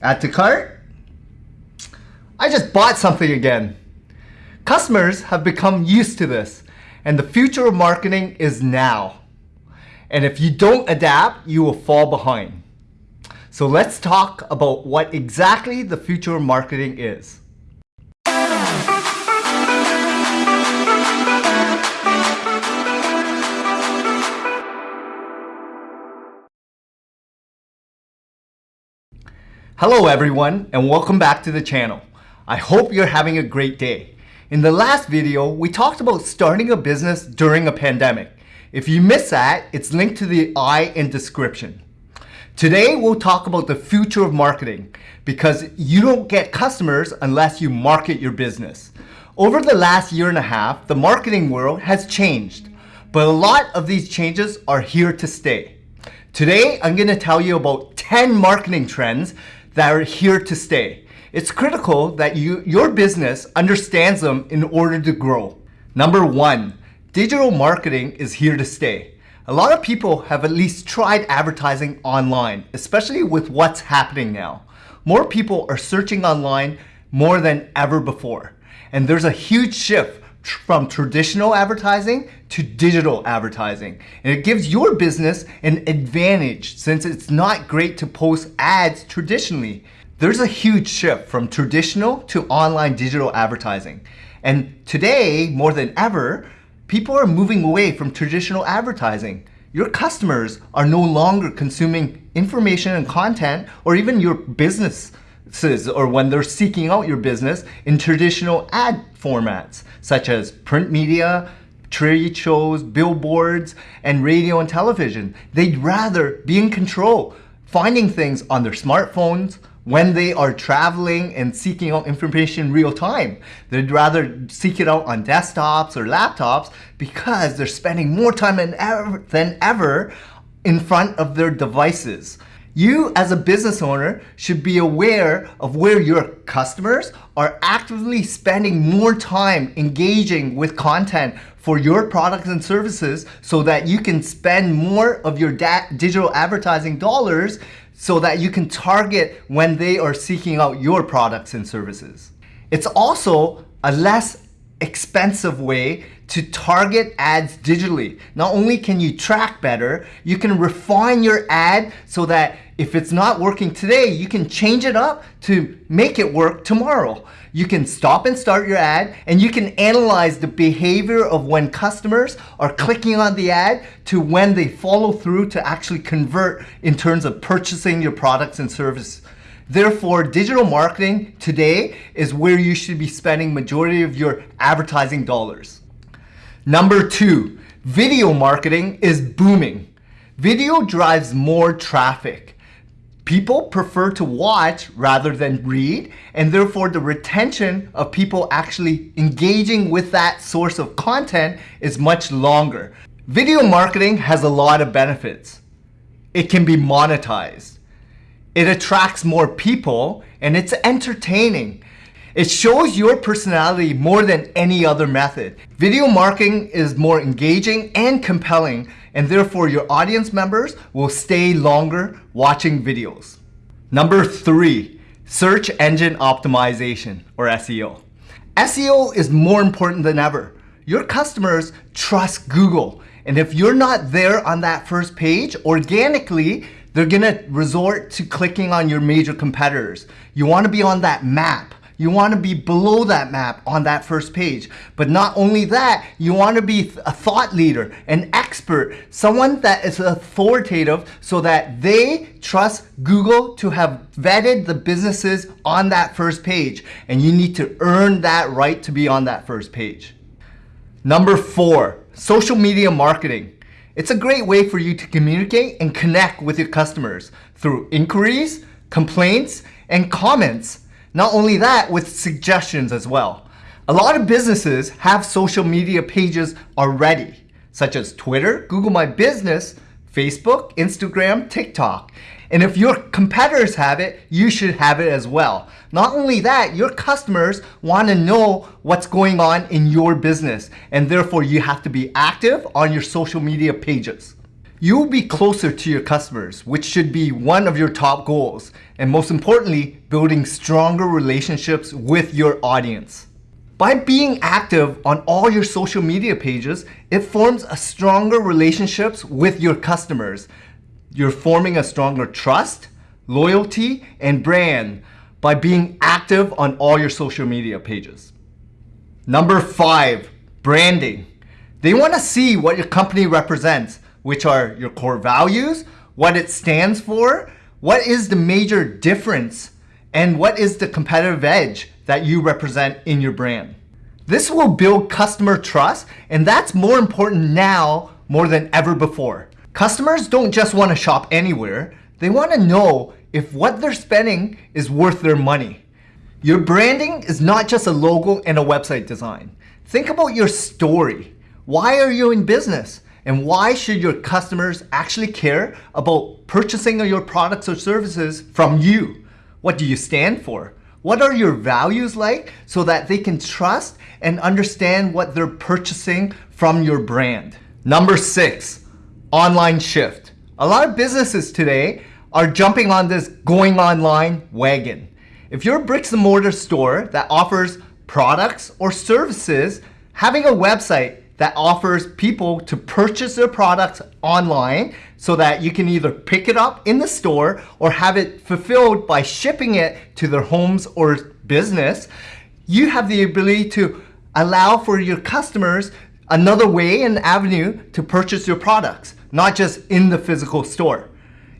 Add to cart. I just bought something again. Customers have become used to this and the future of marketing is now. And if you don't adapt, you will fall behind. So let's talk about what exactly the future of marketing is. Hello everyone and welcome back to the channel. I hope you're having a great day. In the last video, we talked about starting a business during a pandemic. If you missed that, it's linked to the I in description. Today, we'll talk about the future of marketing because you don't get customers unless you market your business. Over the last year and a half, the marketing world has changed, but a lot of these changes are here to stay. Today, I'm gonna tell you about 10 marketing trends that are here to stay. It's critical that you, your business understands them in order to grow. Number one, digital marketing is here to stay. A lot of people have at least tried advertising online, especially with what's happening now. More people are searching online more than ever before. And there's a huge shift from traditional advertising to digital advertising. And it gives your business an advantage since it's not great to post ads traditionally. There's a huge shift from traditional to online digital advertising. And today, more than ever, people are moving away from traditional advertising. Your customers are no longer consuming information and content or even your business or when they're seeking out your business in traditional ad formats, such as print media, trade shows, billboards, and radio and television. They'd rather be in control, finding things on their smartphones, when they are traveling and seeking out information real time. They'd rather seek it out on desktops or laptops because they're spending more time than ever, than ever in front of their devices. You as a business owner should be aware of where your customers are actively spending more time engaging with content for your products and services so that you can spend more of your digital advertising dollars so that you can target when they are seeking out your products and services. It's also a less expensive way to target ads digitally. Not only can you track better, you can refine your ad so that if it's not working today, you can change it up to make it work tomorrow. You can stop and start your ad and you can analyze the behavior of when customers are clicking on the ad to when they follow through to actually convert in terms of purchasing your products and services. Therefore, digital marketing today is where you should be spending majority of your advertising dollars. Number two, video marketing is booming. Video drives more traffic. People prefer to watch rather than read, and therefore the retention of people actually engaging with that source of content is much longer. Video marketing has a lot of benefits. It can be monetized. It attracts more people, and it's entertaining. It shows your personality more than any other method. Video marketing is more engaging and compelling and therefore your audience members will stay longer watching videos. Number three, search engine optimization or SEO. SEO is more important than ever. Your customers trust Google and if you're not there on that first page, organically, they're gonna resort to clicking on your major competitors. You wanna be on that map. You want to be below that map on that first page. But not only that, you want to be a thought leader, an expert, someone that is authoritative so that they trust Google to have vetted the businesses on that first page. And you need to earn that right to be on that first page. Number four, social media marketing. It's a great way for you to communicate and connect with your customers through inquiries, complaints, and comments. Not only that, with suggestions as well. A lot of businesses have social media pages already, such as Twitter, Google My Business, Facebook, Instagram, TikTok. And if your competitors have it, you should have it as well. Not only that, your customers want to know what's going on in your business. And therefore, you have to be active on your social media pages. You will be closer to your customers, which should be one of your top goals. And most importantly, building stronger relationships with your audience. By being active on all your social media pages, it forms a stronger relationships with your customers. You're forming a stronger trust, loyalty, and brand by being active on all your social media pages. Number five, branding. They want to see what your company represents, which are your core values, what it stands for, what is the major difference, and what is the competitive edge that you represent in your brand. This will build customer trust, and that's more important now more than ever before. Customers don't just want to shop anywhere, they want to know if what they're spending is worth their money. Your branding is not just a logo and a website design. Think about your story. Why are you in business? And why should your customers actually care about purchasing your products or services from you? What do you stand for? What are your values like so that they can trust and understand what they're purchasing from your brand? Number six, online shift. A lot of businesses today are jumping on this going online wagon. If you're a bricks and mortar store that offers products or services, having a website that offers people to purchase their products online so that you can either pick it up in the store or have it fulfilled by shipping it to their homes or business, you have the ability to allow for your customers another way and avenue to purchase your products, not just in the physical store.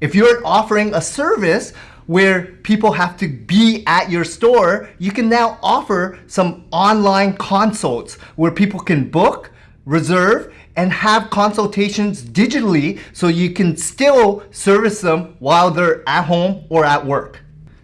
If you're offering a service where people have to be at your store, you can now offer some online consults where people can book, reserve, and have consultations digitally so you can still service them while they're at home or at work.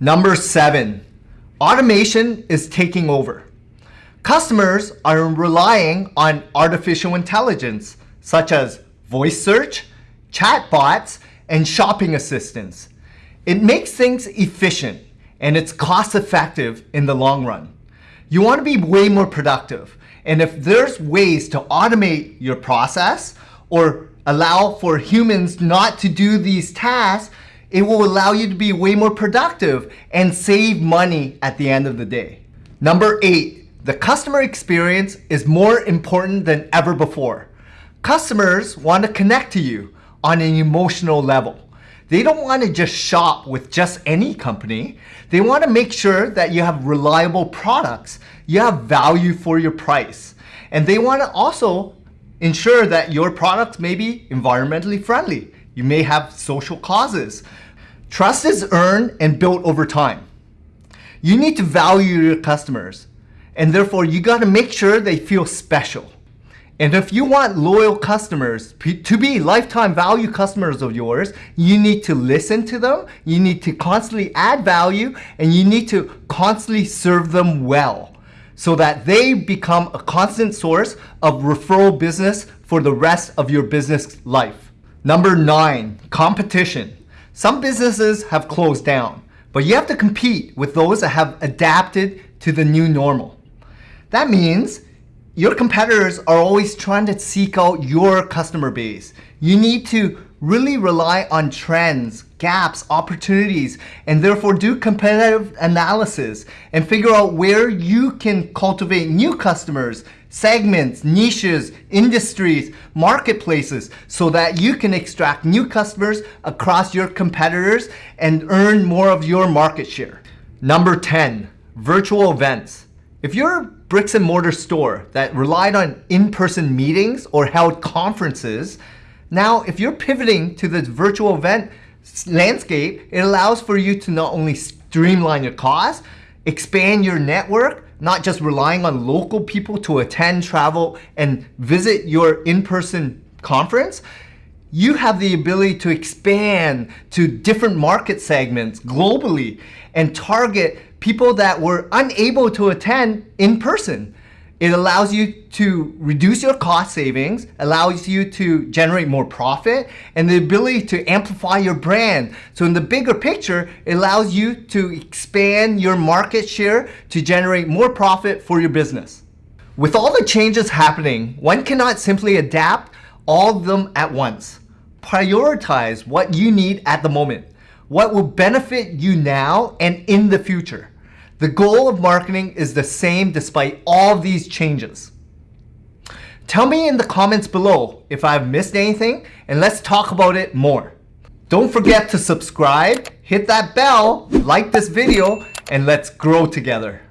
Number seven, automation is taking over. Customers are relying on artificial intelligence, such as voice search, chatbots, and shopping assistants. It makes things efficient and it's cost effective in the long run. You want to be way more productive. And if there's ways to automate your process or allow for humans not to do these tasks, it will allow you to be way more productive and save money at the end of the day. Number eight, the customer experience is more important than ever before. Customers want to connect to you on an emotional level. They don't want to just shop with just any company. They want to make sure that you have reliable products. You have value for your price. And they want to also ensure that your products may be environmentally friendly. You may have social causes. Trust is earned and built over time. You need to value your customers. And therefore, you got to make sure they feel special. And if you want loyal customers to be lifetime value customers of yours, you need to listen to them, you need to constantly add value, and you need to constantly serve them well so that they become a constant source of referral business for the rest of your business life. Number nine, competition. Some businesses have closed down, but you have to compete with those that have adapted to the new normal. That means your competitors are always trying to seek out your customer base. You need to really rely on trends, gaps, opportunities, and therefore do competitive analysis and figure out where you can cultivate new customers, segments, niches, industries, marketplaces, so that you can extract new customers across your competitors and earn more of your market share. Number 10, virtual events. If you're bricks and mortar store that relied on in-person meetings or held conferences, now if you're pivoting to this virtual event landscape, it allows for you to not only streamline your costs, expand your network, not just relying on local people to attend, travel, and visit your in-person conference, you have the ability to expand to different market segments globally and target people that were unable to attend in person. It allows you to reduce your cost savings, allows you to generate more profit, and the ability to amplify your brand. So in the bigger picture, it allows you to expand your market share to generate more profit for your business. With all the changes happening, one cannot simply adapt all of them at once. prioritize what you need at the moment, what will benefit you now and in the future. The goal of marketing is the same despite all these changes. Tell me in the comments below if I've missed anything and let's talk about it more. Don't forget to subscribe, hit that bell, like this video, and let's grow together.